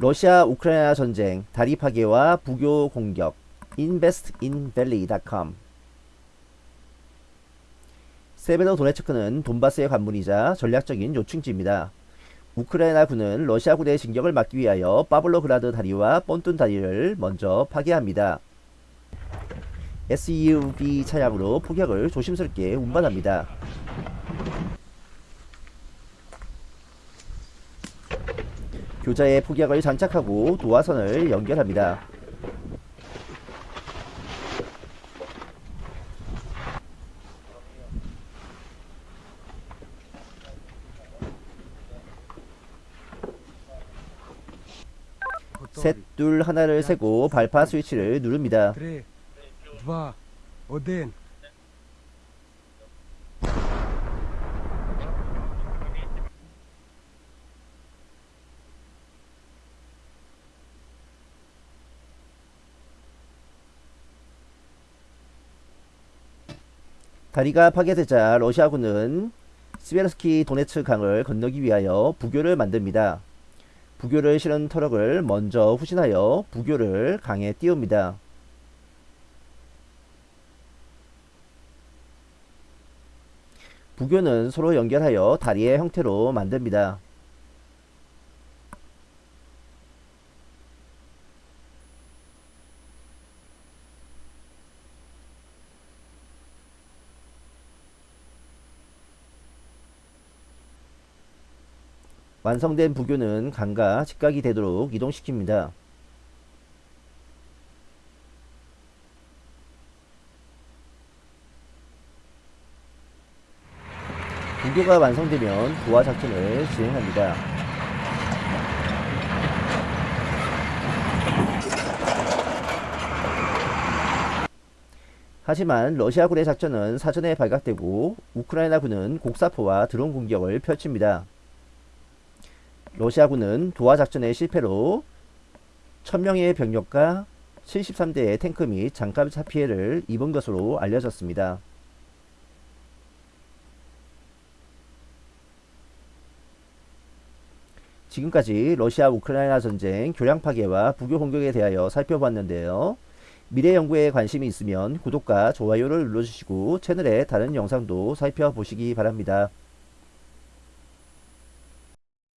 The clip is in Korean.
러시아 우크라이나 전쟁 다리 파괴와 부교 공격 investinvalley.com 세베로 도네츠크는 돈바스의 관문이자 전략적인 요충지입니다. 우크라이나 군은 러시아 군의 진격을 막기 위하여 파블로그라드 다리와 pontoon 다리를 먼저 파괴합니다. SUV 차량으로 포격을 조심스럽게 운반합니다. 교자의 폭약을 장착하고 도화선을 연결합니다. 셋, 둘, 하나를 세고 발파 스위치를 누릅니다. 3, 2, 1. 다리가 파괴되자 러시아군은 스베르스키 도네츠 강을 건너기 위하여 부교를 만듭니다. 부교를 실은 트럭을 먼저 후진하여 부교를 강에 띄웁니다. 부교는 서로 연결하여 다리의 형태로 만듭니다. 완성된 부교는 강과 직각이 되도록 이동시킵니다. 부교가 완성되면 도하 작전을 진행합니다. 하지만 러시아군의 작전은 사전에 발각되고 우크라이나군은 곡사포와 드론 공격을 펼칩니다. 러시아군은 도하 작전의 실패로 1000명의 병력과 73대의 탱크 및 장갑차 피해를 입은 것으로 알려졌습니다. 지금까지 러시아 우크라이나 전쟁 교량 파괴와 부교 공격에 대하여 살펴봤는데요. 미래 연구에 관심이 있으면 구독과 좋아요를 눌러주시고 채널의 다른 영상도 살펴보시기 바랍니다.